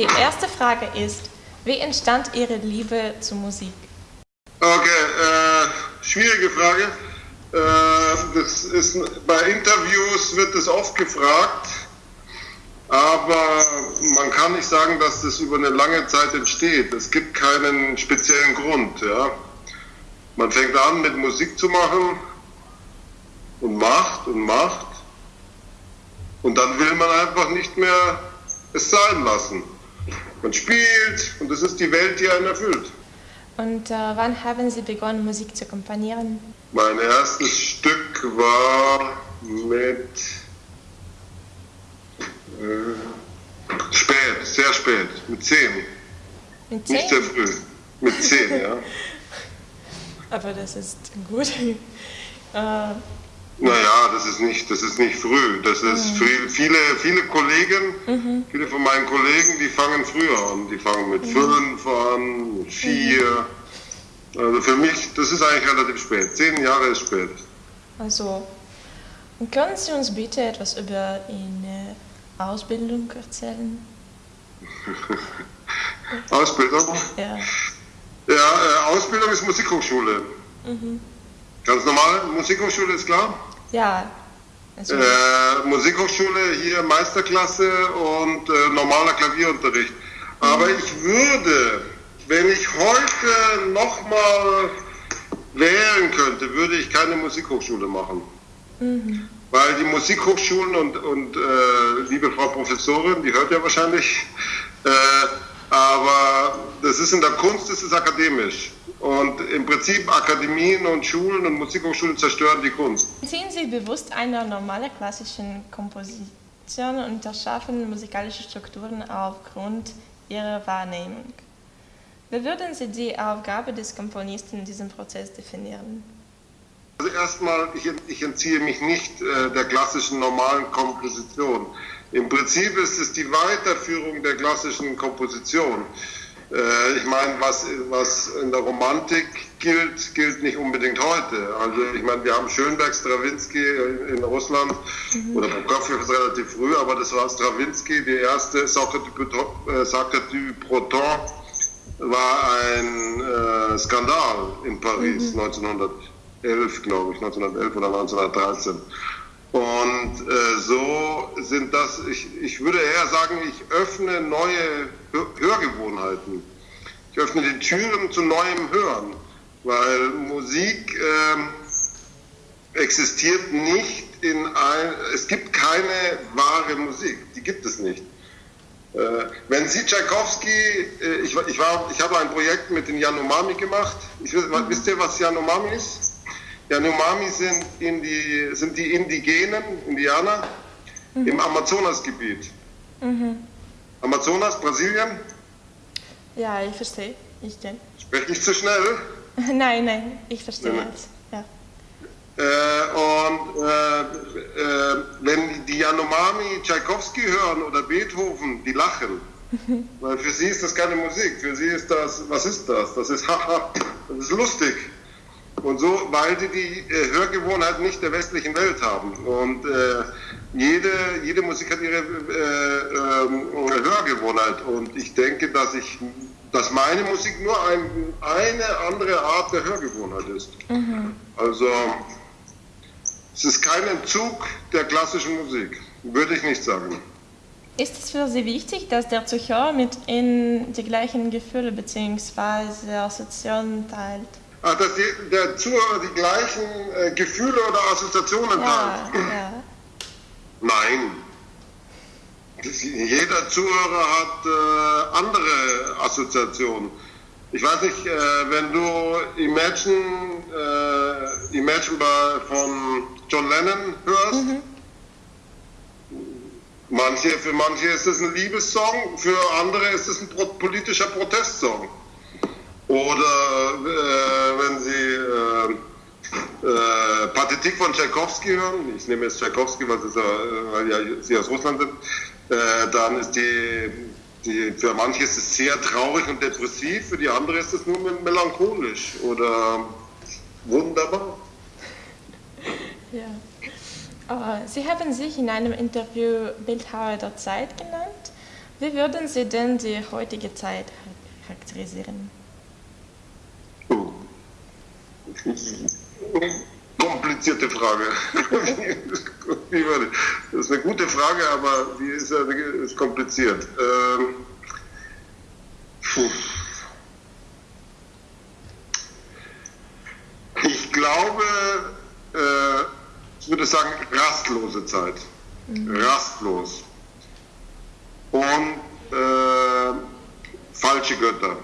die erste Frage ist, wie entstand Ihre Liebe zur Musik? Okay, äh, schwierige Frage. Äh, das ist, bei Interviews wird das oft gefragt, aber man kann nicht sagen, dass das über eine lange Zeit entsteht. Es gibt keinen speziellen Grund. Ja. Man fängt an mit Musik zu machen und macht und macht und dann will man einfach nicht mehr es sein lassen. Man spielt und es ist die Welt, die einen erfüllt. Und äh, wann haben Sie begonnen, Musik zu komponieren? Mein erstes Stück war mit äh, spät, sehr spät, mit zehn. Mit zehn? Nicht sehr früh, mit zehn, ja. Aber das ist gut. äh, Naja, das ist nicht, das ist nicht früh. Das ist früh. viele, viele Kollegen, viele von meinen Kollegen, die fangen früher an. Die fangen mit fünf an, mit vier. Also für mich, das ist eigentlich relativ spät. Zehn Jahre ist spät. also, können Sie uns bitte etwas über Ihre Ausbildung erzählen? Ausbildung? Ja. Ja, äh, Ausbildung ist Musikhochschule. Ganz normal, Musikhochschule ist klar. Ja. Also, Äh, Musikhochschule hier Meisterklasse und äh, normaler Klavierunterricht. Aber ich würde, wenn ich heute nochmal wählen könnte, würde ich keine Musikhochschule machen. Weil die Musikhochschulen und, und äh, liebe Frau Professorin, die hört ja wahrscheinlich, äh, aber das ist in der Kunst, das ist akademisch. Und im Prinzip Akademien und Schulen und Musikhochschulen zerstören die Kunst. Ziehen Sie bewusst einer normalen klassischen Komposition und erschaffen musikalische Strukturen aufgrund Ihrer Wahrnehmung. Wie würden Sie die Aufgabe des Komponisten in diesem Prozess definieren? Also erstmal, ich, ich entziehe mich nicht äh, der klassischen normalen Komposition. Im Prinzip ist es die Weiterführung der klassischen Komposition. Äh, ich meine, was, was in der Romantik gilt, gilt nicht unbedingt heute. Also ich meine, wir haben Schönberg, Stravinsky in, in Russland oder Prokofjew ist relativ früh, aber das war Stravinsky, die erste Sacre du, Breton war ein äh, Skandal in Paris 1911, glaube ich, 1911 oder 1913. Und äh, so sind das, ich, ich würde eher sagen, ich öffne neue Hör Hörgewohnheiten. Ich öffne die Türen zu neuem Hören, weil Musik ähm, existiert nicht in ein, es gibt keine wahre Musik, die gibt es nicht. Äh, wenn Sie Tchaikovsky, äh, ich, war- ich, war, ich habe ein Projekt mit den Yanomami gemacht. Ich, weiß- wisst ihr, was Yanomami ist? Yanomami sind, in die, sind die Indigenen, Indianer, im Amazonasgebiet. Amazonas, Brasilien? Ja, ich verstehe. Ich denke. Sprech nicht zu schnell. Nein, nein, ich verstehe Nein, nein. Ja. Äh, und äh, äh, wenn die Yanomami Tchaikovsky hören oder Beethoven, die lachen. Weil für sie ist das keine Musik. Für sie ist das, was ist das? Das ist haha, das ist lustig. Und so, weil die die äh, Hörgewohnheit nicht der westlichen Welt haben. Und äh, jede, jede Musik hat ihre äh, ähm, Hörgewohnheit. Und ich denke, dass ich, dass meine Musik nur ein, eine andere Art der Hörgewohnheit ist. Also es ist kein Entzug der klassischen Musik, würde ich nicht sagen. Ist es für Sie wichtig, dass der Zuhörer mit Ihnen die gleichen Gefühle bzw. Assoziationen teilt? Ah, dass die, der Zuhörer die gleichen äh, Gefühle oder Assoziationen Ja, teilt? ja. Nein. Das, jeder Zuhörer hat äh, andere Assoziationen. Ich weiß nicht, äh, wenn du Imagine, äh, Imagine bei, von John Lennon hörst, manche, für manche ist es ein Liebessong, für andere ist es ein pro politischer Protestsong. Oder äh, wenn sie äh, äh, Pathetik von Tchaikovsky hören, ich nehme jetzt Tchaikovsky, weil, äh, weil ja sie aus Russland sind, äh, dann ist die, die, für manche ist es sehr traurig und depressiv, für die andere ist es nur melancholisch oder wunderbar. ja. Sie haben sich in einem Interview Bildhauer der Zeit genannt. Wie würden Sie denn die heutige Zeit charakterisieren? Komplizierte Frage. das ist eine gute Frage, aber die ist, ist kompliziert. Ähm, ich glaube, äh, ich würde sagen, rastlose Zeit. Mhm. Rastlos. Und äh, falsche Götter.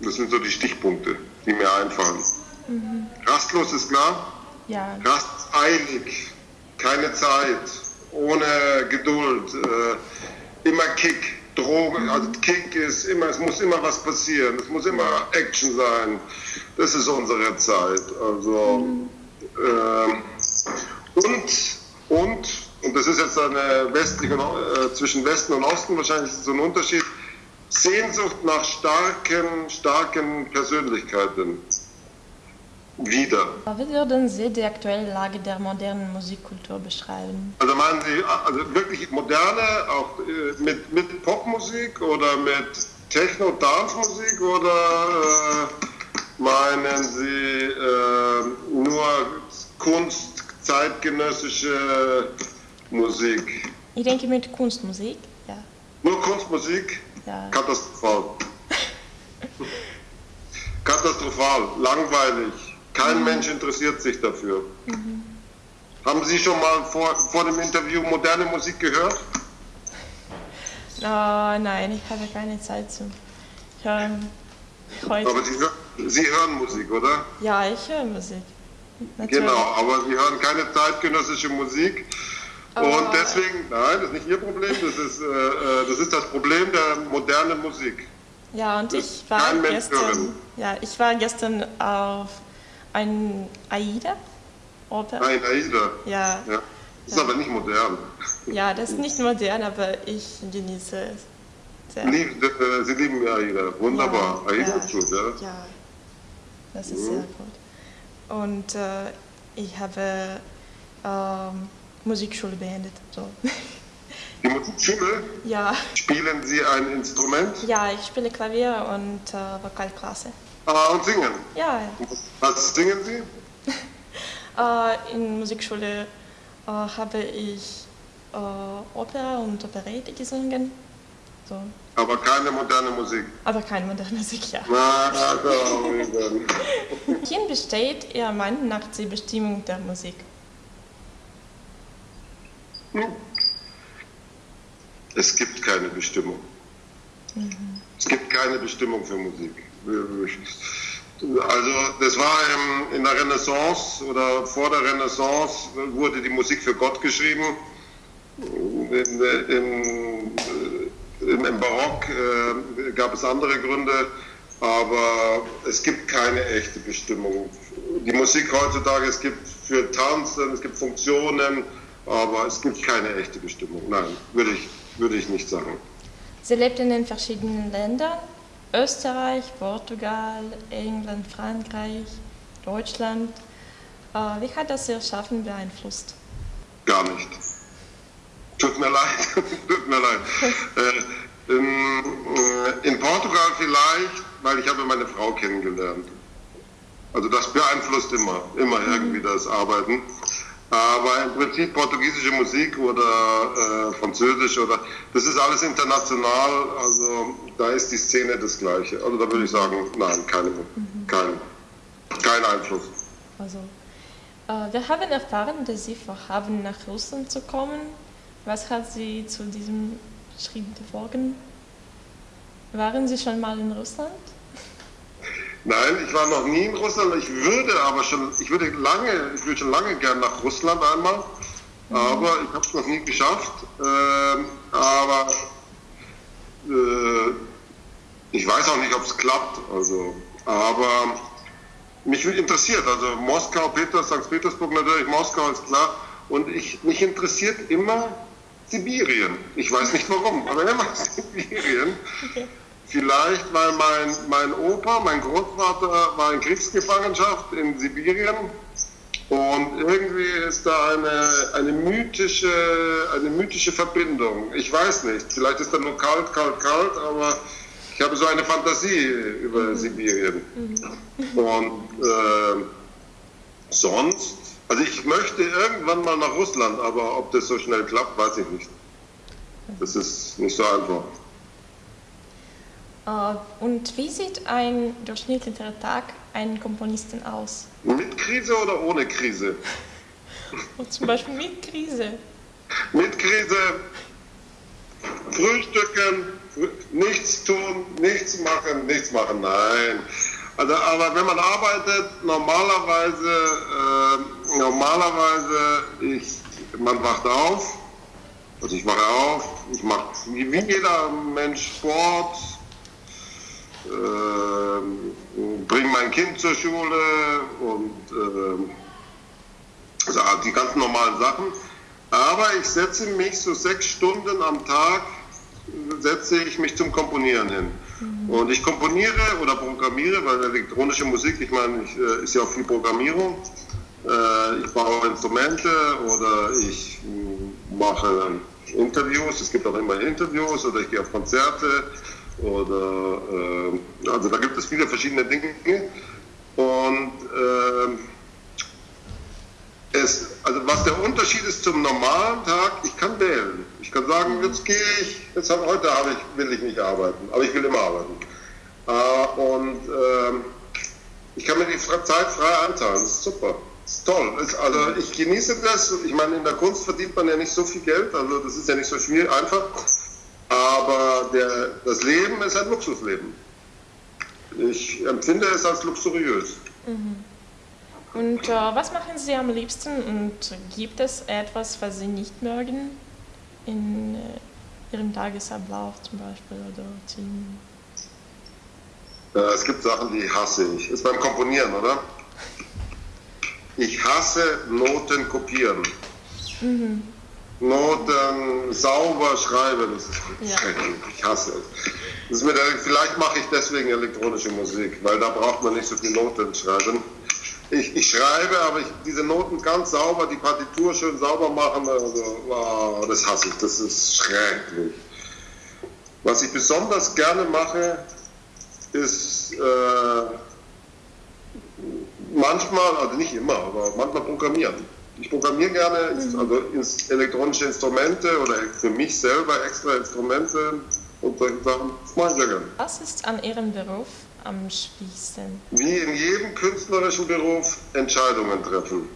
Das sind so die Stichpunkte. Mhm. Rastlos ist klar? Ja. Rasteilig, keine Zeit, ohne Geduld, äh, immer Kick, Drogen, mhm. also Kick ist immer, es muss immer was passieren, es muss immer Action sein. Das ist unsere Zeit. Also mhm. äh, und und und das ist jetzt eine westliche äh, zwischen Westen und Osten wahrscheinlich so ein Unterschied. Sehnsucht nach starken, starken Persönlichkeiten wieder. Wie würden Sie die aktuelle Lage der modernen Musikkultur beschreiben? Also meinen Sie also wirklich moderne, auch äh, mit, mit Popmusik oder mit Techno-Dance-Musik oder äh, meinen Sie äh, nur Kunst, zeitgenössische Musik? Ich denke mit Kunstmusik, ja. Nur Kunstmusik? Ja. Katastrophal. Katastrophal, langweilig. Kein. Mensch interessiert sich dafür. Mhm. Haben Sie schon mal vor, vor dem Interview moderne Musik gehört? Oh, nein, ich habe keine Zeit zu hören. Heute. Aber Sie, Sie hören Musik, oder? Ja, ich höre Musik. Natürlich. Genau, aber Sie hören keine zeitgenössische Musik. Und deswegen, nein, das ist nicht Ihr Problem, das ist, äh, äh das, ist das Problem der modernen Musik. Ja, und ich war, gestern, ja, ich war gestern auf ein AIDA-Oper. Ein AIDA? Ja. ja. Das ist ja. aber nicht modern. Ja, das ist nicht modern, aber ich genieße es sehr. Lieb, äh, Sie lieben AIDA, wunderbar. Ja, AIDA ist gut, ja? Ja, das ist mhm. sehr gut. Und äh, ich habe ähm, Musikschule beendet. So. Die Musikschule? Ja. Spielen Sie ein Instrument? Ja, ich spiele Klavier und äh, Vokalklasse. Ah, und singen? Ja. Was singen Sie? äh, in Musikschule äh, habe ich Opera und Operette gesungen. So. Aber keine moderne Musik. Aber keine moderne Musik, ja. Na, also, Wohin besteht Ihr Meinung nach die Bestimmung der Musik? Hm. Es gibt keine Bestimmung. Mhm. Es gibt keine Bestimmung für Musik. Also das war im, in der Renaissance oder vor der Renaissance wurde die Musik für Gott geschrieben. In, im, im Barock äh, gab es andere Gründe, aber es gibt keine echte Bestimmung. Die Musik heutzutage, es gibt für Tanzen, es gibt Funktionen, aber es gibt keine echte Bestimmung. Nein, würde ich, würde ich nicht sagen. Sie lebt in verschiedenen Ländern, Österreich, Portugal, England, Frankreich, Deutschland. Äh, wie hat das Ihr Schaffen beeinflusst? Gar nicht. Tut mir leid, tut mir leid. Äh, in, äh, in Portugal vielleicht, weil ich habe meine Frau kennengelernt. Also das beeinflusst immer, immer mhm. irgendwie das Arbeiten. Aber im Prinzip portugiesische Musik oder äh, Französisch oder das ist alles international, also da ist die Szene das gleiche. Also da würde ich sagen, nein, keine, mhm. kein, kein Einfluss. Also, äh, wir haben erfahren, dass Sie vorhaben, nach Russland zu kommen. Was hat Sie zu diesem Schritt bewogen? Waren Sie schon mal in Russland? Nein, ich war noch nie in Russland. Ich würde aber schon, ich würde lange, ich würde schon lange gern nach Russland einmal, mhm. aber ich habe es noch nie geschafft. Ähm, aber äh, ich weiß auch nicht, ob es klappt. Also, aber mich interessiert, also Moskau, Peter, St. Petersburg natürlich, Moskau ist klar. Und ich, mich interessiert immer Sibirien. Ich weiß nicht warum, aber immer Sibirien. Okay. Vielleicht, weil mein, mein Opa, mein Großvater war in Kriegsgefangenschaft in Sibirien Und irgendwie ist da eine, eine, mythische, eine mythische Verbindung. Ich weiß nicht, vielleicht ist da nur kalt, kalt, kalt, aber ich habe so eine Fantasie über mhm. Sibirien. Mhm. Und äh, sonst, also ich möchte irgendwann mal nach Russland, aber ob das so schnell klappt, weiß ich nicht. Das ist nicht so einfach. Uh, und wie sieht ein durchschnittlicher Tag einen Komponisten aus? Mit Krise oder ohne Krise? zum Beispiel mit Krise. Mit Krise, frühstücken, nichts tun, nichts machen, nichts machen, nein. Also, aber wenn man arbeitet, normalerweise, äh, normalerweise, ich, man wacht auf, also ich wache auf, ich mache wie jeder Mensch Sport, äh, bringe mein Kind zur Schule und äh, also die ganzen normalen Sachen. Aber ich setze mich so sechs Stunden am Tag, setze ich mich zum Komponieren hin. Mhm. Und ich komponiere oder programmiere, weil elektronische Musik, ich meine, ich, äh, ist ja auch viel Programmierung. Äh, ich baue Instrumente oder ich mm, mache Interviews, es gibt auch immer Interviews oder ich gehe auf Konzerte oder äh, also da gibt es viele verschiedene Dinge und äh, es, also was der Unterschied ist zum normalen Tag, ich kann wählen. Ich kann sagen, jetzt gehe ich, jetzt hab, heute habe ich, will ich nicht arbeiten, aber ich will immer arbeiten. Äh, und äh, ich kann mir die Zeit frei einteilen, das ist super. Das ist toll. Also ich genieße das. Ich meine, in der Kunst verdient man ja nicht so viel Geld, also das ist ja nicht so schwierig, einfach. Aber der, das Leben ist ein Luxusleben. Ich empfinde es als luxuriös. Mhm. Und äh, was machen Sie am liebsten und gibt es etwas, was Sie nicht mögen in äh, Ihrem Tagesablauf zum Beispiel oder Team? Äh, es gibt Sachen, die hasse ich. Ist beim Komponieren, oder? Ich hasse Noten kopieren. Mhm. Noten sauber schreiben, das ist ja. schrecklich. Ich hasse es. Der, vielleicht mache ich deswegen elektronische Musik, weil da braucht man nicht so viel Noten schreiben. Ich, ich schreibe, aber ich, diese Noten ganz sauber, die Partitur schön sauber machen, also, wow, das hasse ich, das ist schrecklich. Was ich besonders gerne mache, ist äh, manchmal, also nicht immer, aber manchmal programmieren. Ich programmiere gerne, mhm. also elektronische Instrumente oder für mich selber extra Instrumente und solche Sachen. Was ist an Ihrem Beruf am schwierigsten? Wie in jedem künstlerischen Beruf Entscheidungen treffen.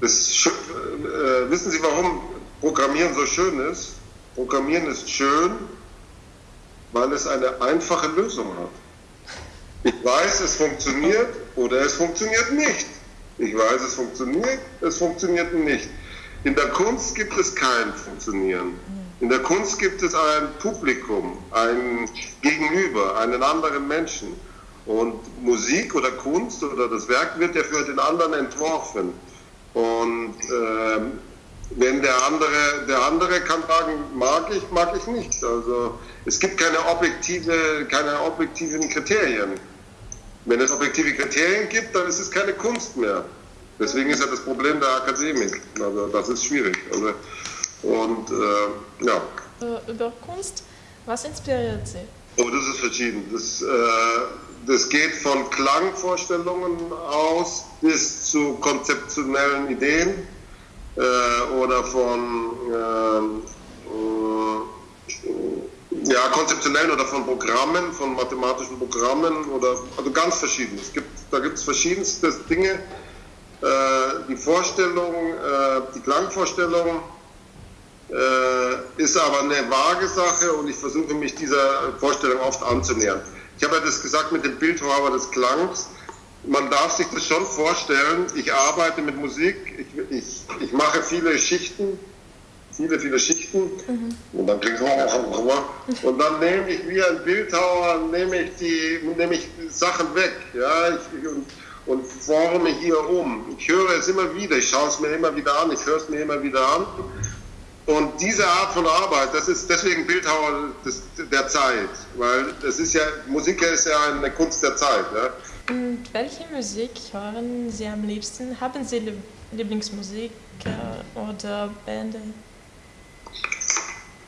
Das, äh, wissen Sie, warum Programmieren so schön ist? Programmieren ist schön, weil es eine einfache Lösung hat. Ich weiß, es funktioniert oder es funktioniert nicht. Ich weiß, es funktioniert, es funktioniert nicht. In der Kunst gibt es kein Funktionieren. In der Kunst gibt es ein Publikum, ein Gegenüber, einen anderen Menschen. Und Musik oder Kunst oder das Werk wird ja für den anderen entworfen. Und äh, wenn der andere, der andere kann sagen, mag ich, mag ich nicht. Also es gibt keine objektive, keine objektiven Kriterien. Wenn es objektive Kriterien gibt, dann ist es keine Kunst mehr. Deswegen ist ja das Problem der Akademik. Also das ist schwierig. Also, und äh, ja. Äh, über Kunst, was inspiriert Sie? Oh, das ist verschieden. Das, äh, das geht von Klangvorstellungen aus bis zu konzeptionellen Ideen äh, oder von ähm, äh, ja, konzeptionellen oder von Programmen, von mathematischen Programmen oder also ganz verschieden. Es gibt, da gibt es verschiedenste Dinge. Äh, die Vorstellung, äh, die Klangvorstellung äh, ist aber eine vage Sache und ich versuche mich dieser Vorstellung oft anzunähern. Ich habe ja das gesagt mit dem Bildhauer des Klangs. Man darf sich das schon vorstellen. Ich arbeite mit Musik, ich, ich, ich mache viele Schichten viele, viele Schichten mhm. und dann klingt es und dann nehme ich wie ein Bildhauer, nehme ich die, nehme ich Sachen weg, ja, ich, und, und forme hier um. Ich höre es immer wieder, ich schaue es mir immer wieder an, ich höre es mir immer wieder an. Und diese Art von Arbeit, das ist deswegen Bildhauer des, der Zeit, weil das ist ja, Musik ist ja eine Kunst der Zeit. Ja? Und welche Musik hören Sie am liebsten? Haben Sie Lieblingsmusik oder Bände?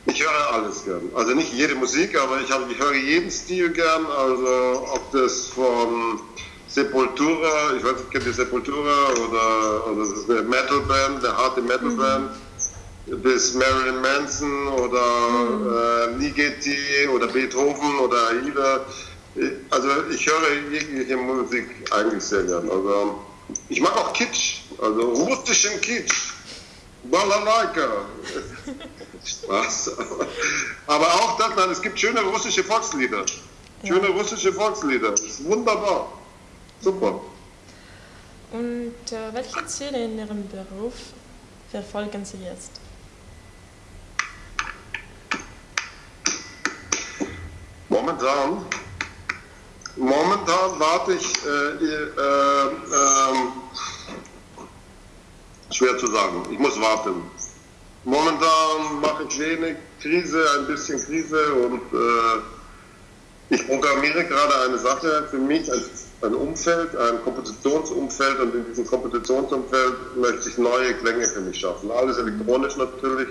Ich höre alles gern. Also nicht jede Musik, aber ich, habe, ich höre jeden Stil gern. Also ob das von Sepultura, ich weiß nicht, kennt ihr Sepultura oder, oder das ist eine Metalband, eine harte Metalband, mhm. Bis Marilyn Manson oder mhm. äh, Ligeti oder Beethoven oder Aida. Also ich höre jegliche Musik eigentlich sehr gern. Also ich mag auch Kitsch, also russischen Kitsch. Balalaika. Spaß. Aber auch das, nein, es gibt schöne russische Volkslieder. Schöne ja. russische Volkslieder. Das ist wunderbar. Super. Und äh, welche Ziele in Ihrem Beruf verfolgen Sie jetzt? Momentan, momentan warte ich, äh, äh, ähm, schwer zu sagen, ich muss warten. Momentan mache ich wenig Krise, ein bisschen Krise und äh, ich programmiere gerade eine Sache für mich, ein, ein, Umfeld, ein Kompositionsumfeld und in diesem Kompositionsumfeld möchte ich neue Klänge für mich schaffen. Alles elektronisch natürlich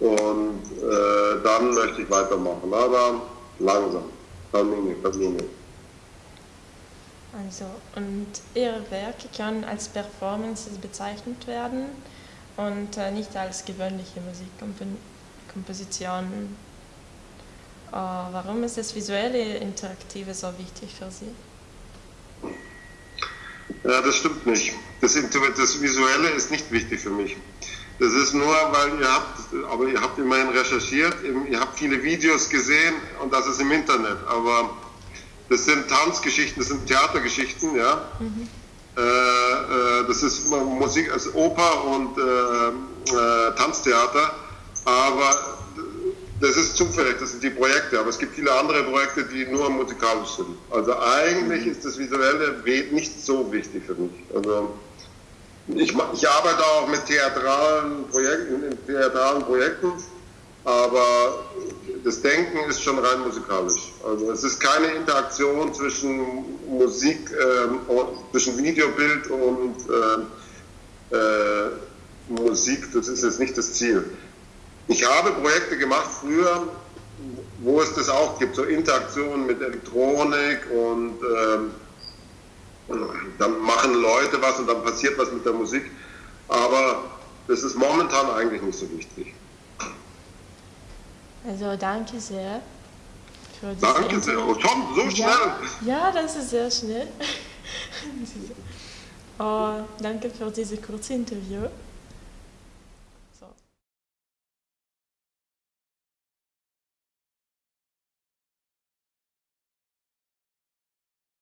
und äh, dann möchte ich weitermachen, aber langsam. Termine, Termine. Also, und Ihre Werke können als Performances bezeichnet werden und äh, nicht als gewöhnliche Musikkompositionen. Äh, warum ist das visuelle Interaktive so wichtig für Sie? Ja, das stimmt nicht. Das, das Visuelle ist nicht wichtig für mich. Das ist nur, weil ihr habt, aber ihr habt immerhin recherchiert, ihr habt viele Videos gesehen und das ist im Internet. Aber das sind Tanzgeschichten, das sind Theatergeschichten, ja. Mhm. Äh, äh, das ist Musik, also Oper und äh, äh, Tanztheater, aber das ist zufällig, das sind die Projekte, aber es gibt viele andere Projekte, die nur musikalisch sind. Also eigentlich mhm. ist das Visuelle nicht so wichtig für mich. Also ich, ich arbeite auch mit theatralen Projekten, in theatralen Projekten, aber das Denken ist schon rein musikalisch. Also es ist keine Interaktion zwischen Musik, äh, zwischen Videobild und äh, äh, Musik. Das ist jetzt nicht das Ziel. Ich habe Projekte gemacht früher, wo es das auch gibt, so Interaktionen mit Elektronik und ähm, dann machen Leute was und dann passiert was mit der Musik. Aber das ist momentan eigentlich nicht so wichtig. Also danke sehr. Für danke Interview. sehr. Oh, schon so schnell. Ja, ja, das ist sehr schnell. oh, danke für dieses kurze Interview.